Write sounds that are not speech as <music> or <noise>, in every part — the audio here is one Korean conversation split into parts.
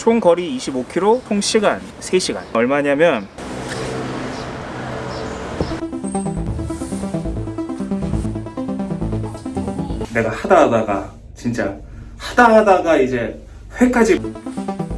총 거리 25km, 총 시간 3시간. 얼마냐면 내가 하다 하다가 진짜 하다 하다가 이제 회까지.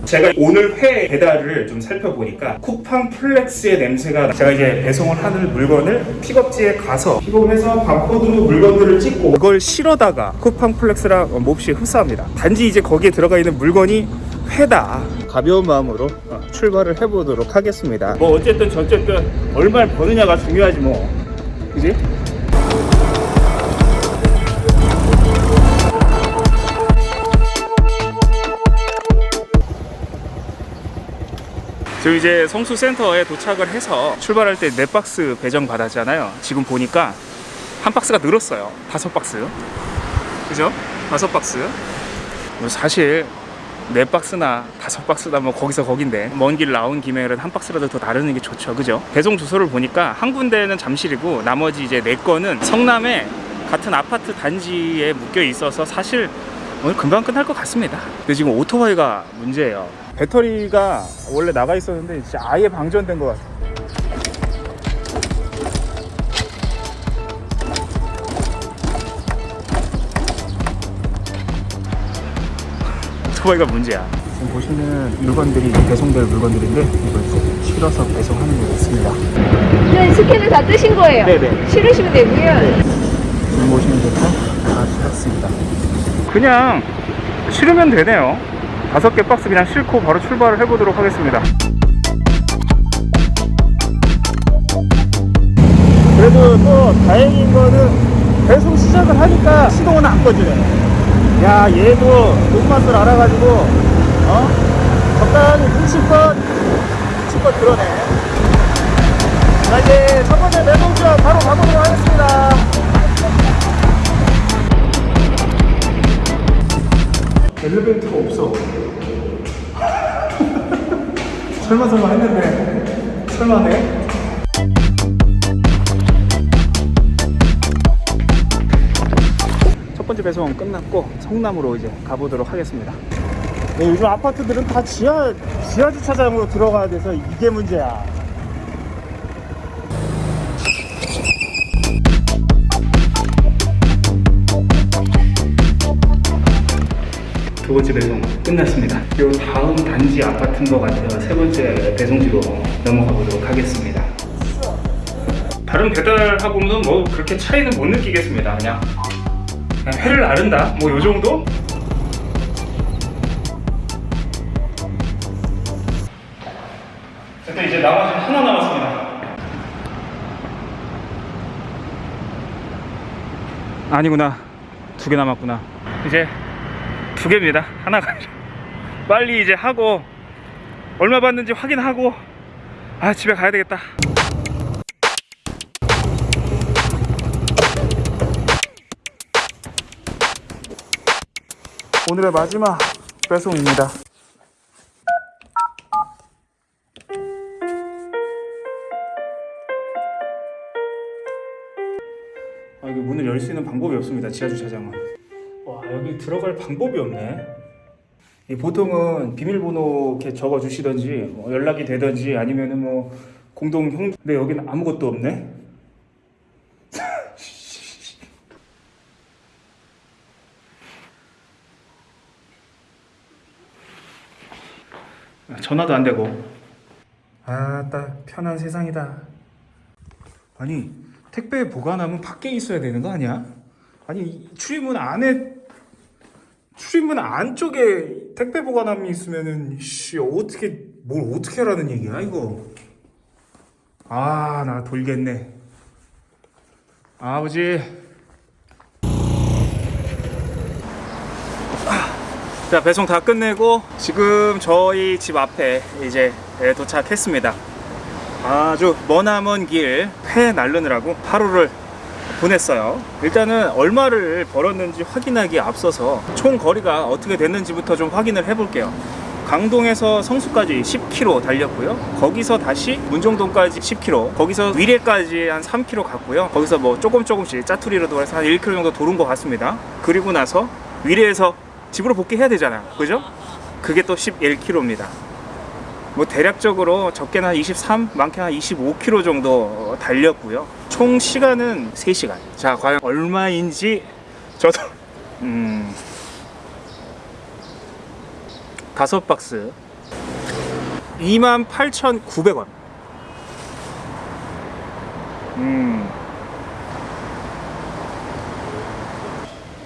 제가 오늘 회 배달을 좀 살펴보니까 쿠팡 플렉스의 냄새가 제가 이제 배송을 하는 물건을 픽업지에 가서 픽업해서 바코드로 물건들을 찍고 그걸 실어다가 쿠팡 플렉스랑 몹시 흡사합니다. 단지 이제 거기에 들어가 있는 물건이 회다 가벼운 마음으로 어, 출발을 해보도록 하겠습니다 뭐 어쨌든 저쨌든 얼마를 버느냐가 중요하지 뭐 그지? 지금 이제 성수 센터에 도착을 해서 출발할 때네 박스 배정 받았잖아요. 지금 보니까 한 박스가 늘었어요. 다섯 박스. 그죠? 다섯 박스. 뭐 사실 네 박스나 다섯 박스나 뭐 거기서 거긴데 먼 길 나온 김에는 한 박스라도 더 나르는 게 좋죠. 그죠? 배송 주소를 보니까 한 군데는 잠실이고 나머지 이제 네 건은 성남에 같은 아파트 단지에 묶여 있어서 사실 오늘 금방 끝날 것 같습니다. 근데 지금 오토바이가 문제예요. 배터리가 원래 나가 있었는데 진짜 아예 방전된 것 같아요. 오토바이가 문제야. 지금 보시는 물건들이 배송될 물건들인데 이걸 실어서 배송하는 게 있습니다. 네, 스캔을 다 뜨신 거예요. 네네. 실으시면 되고요. 지금 보시는 것도 다 실었습니다. 그냥 실으면 되네요. 다섯 개 박스 그냥 싣고 바로 출발을 해보도록 하겠습니다. 그래도 또 다행인 거는 배송 시작을 하니까 시동은 안 꺼지네. 야, 얘도 돈맛을 알아가지고, 어? 적당히 눈치껏, 눈치껏 그러네. 자, 이제 첫 번째 매동지역 바로 가보도록 하겠습니다. 엘리베이터가 없어. <laughs> 설마 설마 했는데 설마네. 번째 배송은 끝났고 성남으로 이제 가보도록 하겠습니다. 네, 요즘 아파트들은 다 지하 지하 주차장으로 들어가야 돼서 이게 문제야. 두 번째 배송 끝났습니다. 요 다음 단지 아파트인 것 같아요. 세 번째 배송지로 넘어가 보도록 하겠습니다. 다른 배달하고는 뭐 그렇게 차이는 못 느끼겠습니다. 그냥, 회를 나른다. 뭐 요 정도? 일단 이제 나머지 하나 남았습니다. 아니구나. 두 개 남았구나. 이제 두 개입니다. 하나가. 빨리 이제 하고 얼마 받는지 확인하고 아 집에 가야 되겠다. 오늘의 마지막 배송입니다. 아 이거 문을 열 수 있는 방법이 없습니다. 지하 주차장은. 와 여기 들어갈 방법이 없네. 이 보통은 비밀번호 이렇게 적어 주시던지 뭐 연락이 되던지 아니면은 뭐 공동 형. 근데 여기는 아무것도 없네. 전화도 안 되고. 아따 편한 세상이다. 아니 택배 보관하면 밖에 있어야 되는 거 아니야? 아니 출입문 안에 출입문 안쪽에 택배 보관함이 있으면은 씨 어떻게 뭘 어떻게 하라는 얘기야 이거 아 나 돌겠네 아버지 자 배송 다 끝내고 지금 저희 집 앞에 이제 네, 도착했습니다. 아주 머나먼 길 회 날르느라고 하루를 보냈어요. 일단은 얼마를 벌었는지 확인하기 앞서서 총 거리가 어떻게 됐는지부터 좀 확인을 해 볼게요. 강동에서 성수까지 10km 달렸고요. 거기서 다시 문정동까지 10km 거기서 위례까지 한 3km 갔고요. 거기서 뭐 조금 조금씩 짜투리로 돌아서 한 1km 정도 도는 것 같습니다. 그리고 나서 위례에서 집으로 복귀해야 되잖아요 그죠? 그게 또 11km입니다. 뭐 대략적으로 적게는 한 23, 많게는 한 25km 정도 달렸고요. 총 시간은 3시간. 자, 과연 얼마인지 저도 <laughs> 음 다섯 박스 28,900원. 음.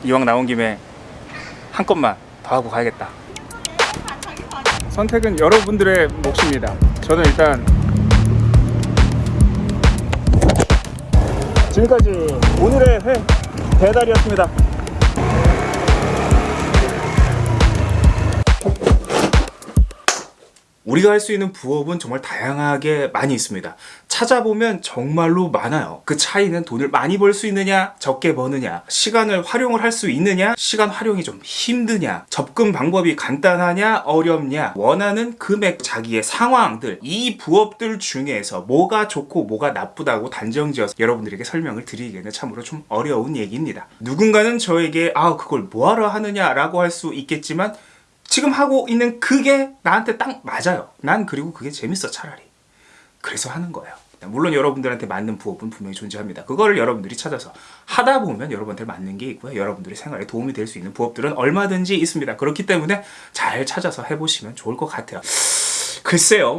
이왕 나온 김에 한 건만 더 하고 가야겠다. 선택은 여러분들의 몫입니다. 저는 일단 지금까지 오늘의 회 배달이었습니다. 우리가 할 수 있는 부업은 정말 다양하게 많이 있습니다. 찾아보면 정말로 많아요. 그 차이는 돈을 많이 벌 수 있느냐, 적게 버느냐, 시간을 활용을 할 수 있느냐, 시간 활용이 좀 힘드냐, 접근 방법이 간단하냐, 어렵냐, 원하는 금액, 자기의 상황들, 이 부업들 중에서 뭐가 좋고 뭐가 나쁘다고 단정지어서 여러분들에게 설명을 드리기에는 참으로 좀 어려운 얘기입니다. 누군가는 저에게 아, 그걸 뭐하러 하느냐 라고 할 수 있겠지만 지금 하고 있는 그게 나한테 딱 맞아요. 난 그리고 그게 재밌어 차라리. 그래서 하는 거예요. 물론 여러분들한테 맞는 부업은 분명히 존재합니다. 그거를 여러분들이 찾아서 하다 보면 여러분한테 맞는 게 있고요. 여러분들의 생활에 도움이 될 수 있는 부업들은 얼마든지 있습니다. 그렇기 때문에 잘 찾아서 해보시면 좋을 것 같아요. 글쎄요.